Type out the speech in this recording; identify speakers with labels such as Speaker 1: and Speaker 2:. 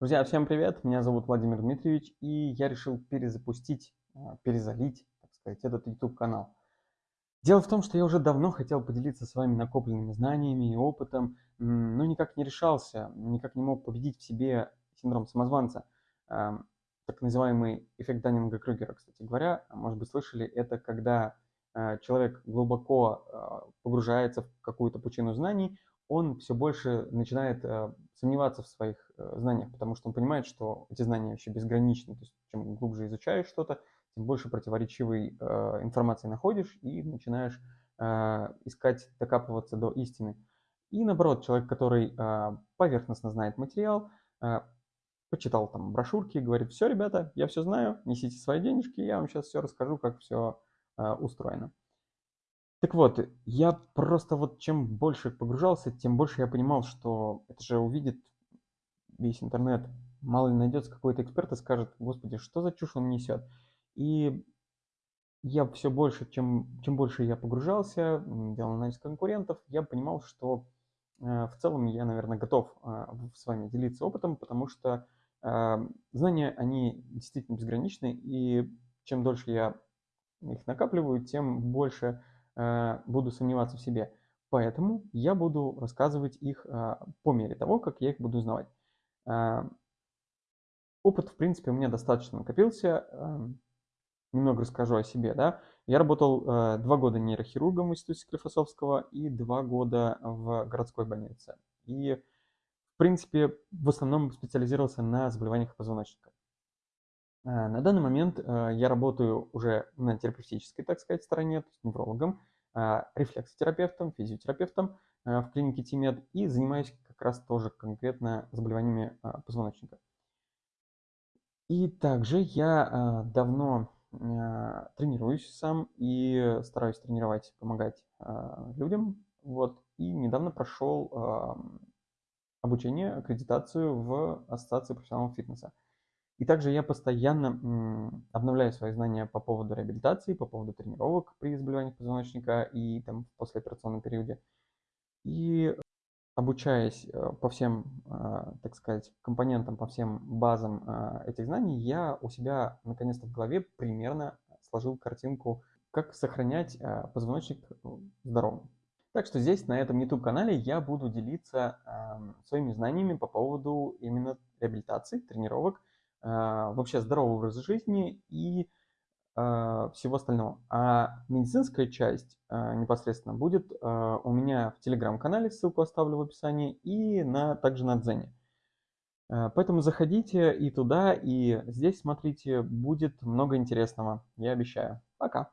Speaker 1: Друзья, всем привет! Меня зовут Владимир Дмитриевич, и я решил перезапустить, а, перезалить, так сказать, этот YouTube-канал. Дело в том, что я уже давно хотел поделиться с вами накопленными знаниями и опытом, но никак не решался, никак не мог победить в себе синдром самозванца, так называемый эффект Даннинга-Крюгера, кстати говоря. Может быть, слышали, это когда а, человек глубоко а, погружается в какую-то пучину знаний, он все больше начинает э, сомневаться в своих э, знаниях, потому что он понимает, что эти знания вообще безграничны. То есть чем глубже изучаешь что-то, тем больше противоречивой э, информации находишь и начинаешь искать, докапываться до истины. И наоборот, человек, который поверхностно знает материал, почитал там брошюрки, говорит, все, ребята, я все знаю, несите свои денежки, я вам сейчас все расскажу, как все устроено. Так вот, я просто вот чем больше погружался, тем больше я понимал, что это же увидит весь интернет. Мало ли найдется какой-то эксперт и скажет, господи, что за чушь он несет. И я все больше, чем, чем больше я погружался, делал анализ конкурентов, я понимал, что э, в целом я, наверное, готов э, с вами делиться опытом, потому что э, знания, они действительно безграничны, и чем дольше я их накапливаю, тем больше Э, буду сомневаться в себе. Поэтому я буду рассказывать их э, по мере того, как я их буду узнавать. Э, опыт, в принципе, у меня достаточно накопился. Немного расскажу о себе. Да? Я работал два года нейрохирургом в институте Склифосовского и два года в городской больнице. И, в принципе, в основном специализировался на заболеваниях позвоночника. На данный момент я работаю уже на терапевтической, так сказать, стороне, то есть неврологом, рефлексотерапевтом, физиотерапевтом в клинике ТИМЕД и занимаюсь как раз тоже конкретно заболеваниями позвоночника. И также я давно тренируюсь сам и стараюсь тренировать, помогать людям. Вот. И недавно прошел обучение, аккредитацию в Ассоциации профессионалов фитнеса. И также я постоянно обновляю свои знания по поводу реабилитации, по поводу тренировок при заболеваниях позвоночника и там в послеоперационном периоде. И обучаясь э, по всем, э, так сказать, компонентам, по всем базам э, этих знаний, я у себя наконец-то в голове примерно сложил картинку, как сохранять позвоночник здоровым. Так что здесь, на этом YouTube-канале, я буду делиться своими знаниями по поводу именно реабилитации, тренировок, а, вообще здоровый образ жизни и а, всего остального. А медицинская часть а, непосредственно будет у меня в телеграм-канале, ссылку оставлю в описании, и на, также на Дзене. Поэтому заходите и туда, и здесь смотрите, будет много интересного, я обещаю. Пока!